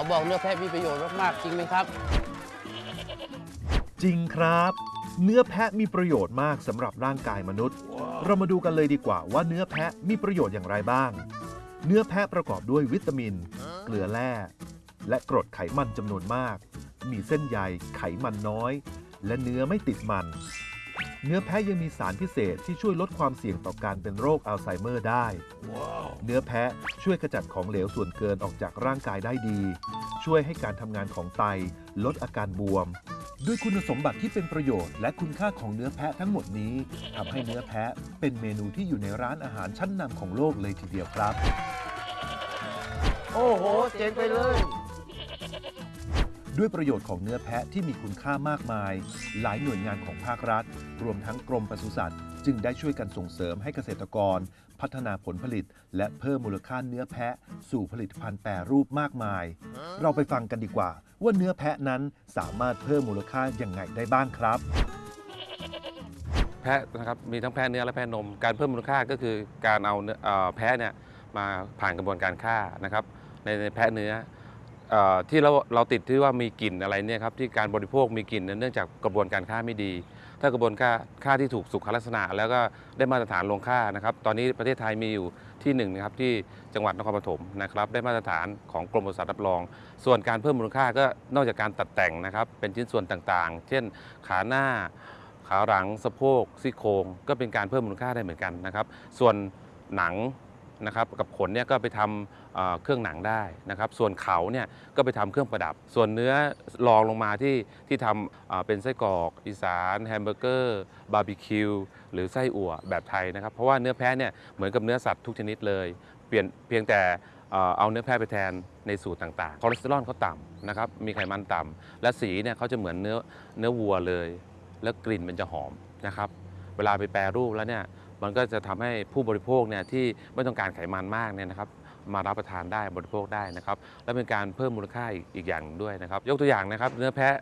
เขาบอกเนื้อแพะมีประโยชน์มากๆจริงไหมครับ จริงครับ เนื้อแพะมีประโยชน์มากสำหรับร่างกายมนุษย์ เรามาดูกันเลยดีกว่าว่าเนื้อแพะมีประโยชน์อย่างไรบ้าง เนื้อแพะประกอบด้วยวิตามิน เกลือแร่ และกรดไขมันจำนวนมาก มีเส้นใยไขมันน้อย และเนื้อไม่ติดมัน เนื้อแพะยังมีสารพิเศษที่ช่วยลดความเสี่ยงต่อการเป็นโรคอัลไซเมอร์ได้ เนื้อแพะช่วยขจัดของเหลวส่วนเกินออกจากร่างกายได้ดี ช่วยให้การทำงานของไต ลดอาการบวม ด้วยคุณสมบัติที่เป็นประโยชน์และคุณค่าของเนื้อแพะทั้งหมดนี้ทำให้เนื้อแพะเป็นเมนูที่อยู่ในร้านอาหารชั้นนำของโลกเลยทีเดียวครับ โอ้โห เจ๋งไปเลย ด้วยประโยชน์ของเนื้อแพะที่มีคุณค่ามากมาย หลายหน่วยงานของภาครัฐ รวมทั้งกรมปศุสัตว์ จึงได้ช่วยกันส่งเสริมให้เกษตรกร พัฒนาผลผลิต และเพิ่มมูลค่าเนื้อแพะ สู่ผลิตภัณฑ์แปรรูปมากมาย เราไปฟังกันดีกว่า ว่าเนื้อแพะนั้นสามารถเพิ่มมูลค่าอย่างไงได้บ้างครับ แพะนะครับมีทั้งแพะเนื้อและแพะนม การเพิ่มมูลค่าก็คือการเอาเนื้อเอ่อแพะเนี่ยมาผ่านกระบวนการฆ่านะครับในในแพะเนื้อเออ ที่เราเราติดที่ว่ามีกลิ่นอะไรเนี่ยครับที่การบริโภคมีกลิ่นเนื่องจากกระบวนการฆ่าไม่ดี ถ้ากระบวนการฆ่าที่ถูกสุขลักษณะ แล้วก็ได้มาตรฐานลงฆ่านะครับ ตอนนี้ประเทศไทยมีอยู่ที่หนึ่งนะครับที่จังหวัดนครปฐมนะครับ ได้มาตรฐานของกรมปศุสัตว์รับรอง ส่วนการเพิ่มมูลค่าก็นอกจากการตัดแต่งนะครับ เป็นชิ้นส่วนต่างๆ เช่นขาหน้าขาหลังสะโพกซี่โครงก็เป็นการเพิ่มมูลค่าได้เหมือนกันนะครับ ส่วนหนัง นะครับกับขนเนี่ยก็ไปทำเเครื่องหนังได้นะครับ ส่วนเขาเนี่ยก็ไปทำเครื่องประดับ ส่วนเนื้อรองลงมาที่ที่ทำเป็นไส้กรอกอีสานแฮมเบอร์เกอร์บาร์บีคิวหรือไส้อั่วแบบไทยนะครับ เพราะว่าเนื้อแพะเนี่ยเหมือนกับเนื้อสัตว์ทุกชนิดเลย เปลี่ยนเพียงแต่เอ่อเอาเนื้อแพะไปแทนในสูตรต่างๆ คอเลสเตอรอลเขาต่ำนะครับ มีไขมันต่ำ และสีเนี่ยเขาจะเหมือนเนื้อเนื้อวัวเลย แล้วกลิ่นมันจะหอมนะครับ เวลาไปแปรรูปแล้วเนี่ย มันก็จะทำให้ผู้บริโภคเนี่ยที่ไม่ต้องการไขมันมากเนี่ยนะครับมารับประทานได้บริโภคได้นะครับ และเป็นการเพิ่มมูลค่าอีกอย่างด้วยนะครับ ยกตัวอย่างนะครับ เนื้อแพะ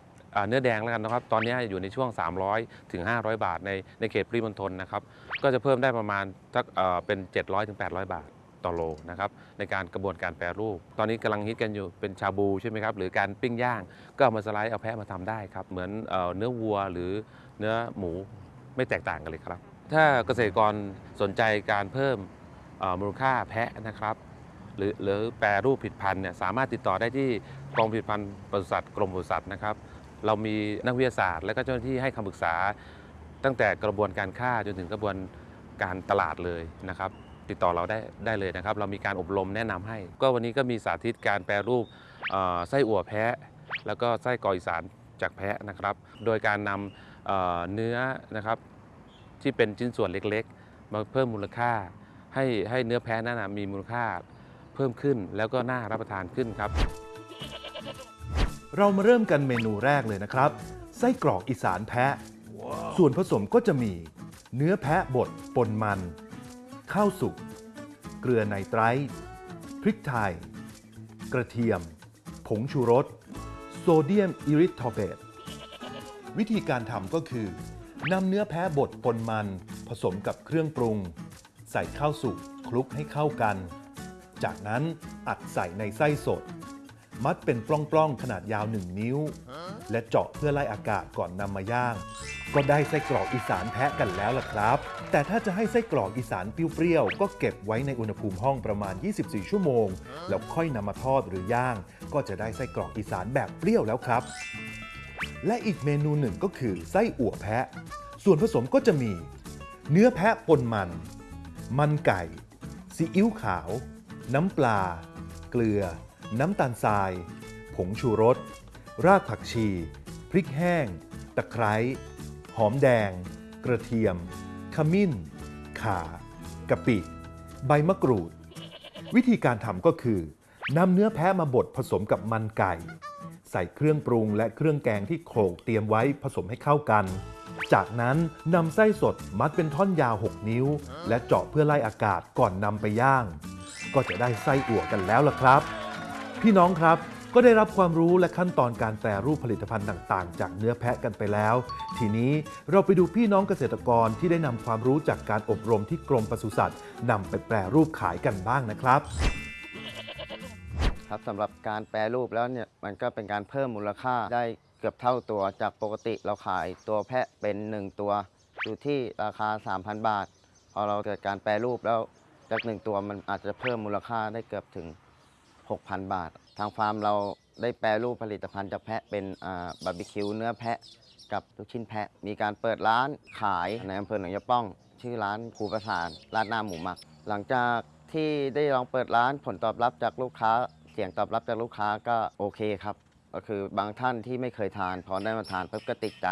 เนื้อแดงแล้วกันนะครับ ตอนนี้อยู่ในช่วง 300 ถึง 500 บาท ในในเขตปริมณฑลนะครับ ก็จะเพิ่มได้ประมาณสักเป็น 700 ถึง 800 บาทต่อโลนะครับในการกระบวนการแปรรูป ตอนนี้กำลังฮิตกันอยู่เป็นชาบูใช่ไหมครับ หรือการปิ้งย่าง ก็เอามาสไลด์เอาแพะมาทำได้ครับ เหมือนเนื้อวัวหรือเนื้อหมูไม่แตกต่างกันเลยครับ ถ้าเกษตรกรสนใจการเพิ่มมูลค่าแพะนะครับ หรือหรือแปรรูปผลิดพันธุ์เนี่ยสามารถติดต่อได้ที่กองผลิตภัณฑ์ปศุสัตว์กรมปศุสัตว์นะครับ เรามีนักวิทยาศาสตร์ และก็เจ้าหน้าที่ให้คำปรึกษา ตั้งแต่กระบวนการฆ่าจนถึงกระบวนการตลาดเลยนะครับ ติดต่อเราได้ได้เลยนะครับ เรามีการอบรมแนะนำให้ ก็วันนี้ก็มีสาธิตการแปรรูปไส้อั่วแพะ แล้วก็ไส้กรอกอีสานจากแพะนะครับ โดยการนำเนื้อนะครับ ที่เป็นชิ้นส่วนเล็กๆ มาเพิ่มมูลค่า ให้ให้เนื้อแพะนั้นนะมีมูลค่าเพิ่มขึ้นแล้วก็น่ารับประทานขึ้นครับ เรามาเริ่มกันเมนูแรกเลยนะครับ ไส้กรอกอีสานแพะ ส่วนผสมก็จะมี เนื้อแพะบดปนมัน ข้าวสุก เกลือไนไตรท์พริกไทย กระเทียม ผงชูรส โซเดียมอิริทอเบต วิธีการทำก็คือ นำเนื้อแพะบดปนมันผสมกับเครื่องปรุง ใส่ข้าวสุกคลุกให้เข้ากัน จากนั้นอัดใส่ในไส้สด มัดเป็นปล้องๆขนาดยาว1นิ้ว และเจาะเพื่อไล่อากาศก่อนนำมาย่าง ก็ได้ไส้กรอกอีสานแพะกันแล้วล่ะครับ แต่ถ้าจะให้ไส้กรอกอีสานเปรี้ยวๆก็เก็บไว้ในอุณหภูมิห้องประมาณ 24 ชั่วโมง แล้วค่อยนำมาทอดหรือย่าง ก็จะได้ไส้กรอกอีสานแบบเปรี้ยวแล้วครับ และอีกเมนูหนึ่งก็คือไส้อั่วแพะ ส่วนผสมก็จะมี เนื้อแพะปนมัน มันไก่ ซีอิ๊วขาว น้ำปลา เกลือ น้ำตาลทราย ผงชูรส รากผักชี พริกแห้ง ตะไคร้ หอมแดง กระเทียม ขมิ้น ข่ากะปิ ใบมะกรูด วิธีการทำก็คือ นำเนื้อแพะมาบดผสมกับมันไก่ ใส่เครื่องปรุงและเครื่องแกงที่โขลกเตรียมไว้ผสมให้เข้ากัน จากนั้นนำไส้สดมัดเป็นท่อนยาว 6 นิ้ว และเจาะเพื่อไล่อากาศก่อนนำไปย่าง ก็จะได้ไส้อั่วกันแล้วล่ะครับ พี่น้องครับก็ได้รับความรู้และขั้นตอนการแปรรูปผลิตภัณฑ์ต่างๆ จากเนื้อแพะกันไปแล้ว ทีนี้เราไปดูพี่น้องเกษตรกรที่ได้นำความรู้จากการอบรมที่กรมปศุสัตว์นำไปแปรรูปขายกันบ้างนะครับ ครับสำหรับการแปรรูปแล้วเนี่ยมันก็เป็นการเพิ่มมูลค่าได้เกือบเท่าตัวจากปกติเราขายตัวแพะเป็น 1 ตัวอยู่ที่ราคา 3,000 บาท พอเราเกิดการแปรรูปแล้วจากหนึ่งตัวมันอาจจะเพิ่มมูลค่าได้เกือบถึง 6,000 บาท ทางฟาร์มเราได้แปรรูปผลิตภัณฑ์จากแพะเป็นบาร์บีคิวเนื้อแพะกับลูกชิ้นแพะ มีการเปิดร้านขายในอำเภอหนองยะป้อง ชื่อร้านภูประสานร้านหน้าหมูหมัก หลังจากที่ได้ลองเปิดร้านผลตอบรับจากลูกค้า สียงตอบรับจากลูกค้าก็โอเคครับ ก็คือบางท่านที่ไม่เคยทาน พอได้มาทานปุ๊บก็ติดใจ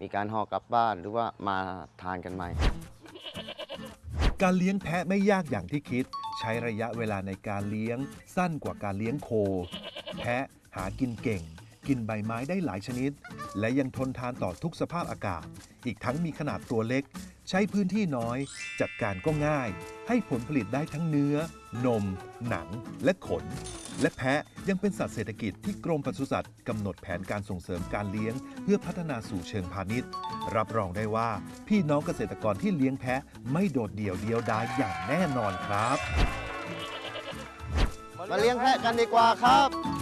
มีการห่อกลับบ้านหรือว่ามาทานกันใหม่ การเลี้ยงแพะไม่ยากอย่างที่คิด ใช้ระยะเวลาในการเลี้ยงสั้นกว่าการเลี้ยงโค แพะหากินเก่ง กินใบไม้ได้หลายชนิด และยังทนทานต่อทุกสภาพอากาศ อีกทั้งมีขนาดตัวเล็ก ใช้พื้นที่น้อย จัดการก็ง่าย ให้ผลผลิตได้ทั้งเนื้อ นม หนัง และขน และแพะยังเป็นสัตว์เศรษฐกิจที่กรมปศุสัตว์กำหนดแผนการส่งเสริมการเลี้ยง เพื่อพัฒนาสู่เชิงพาณิชย์ รับรองได้ว่า พี่น้องเกษตรกรที่เลี้ยงแพะไม่โดดเดี่ยวเดียวดายอย่างแน่นอนครับ มาเลี้ยงแพะกันดีกว่าครับ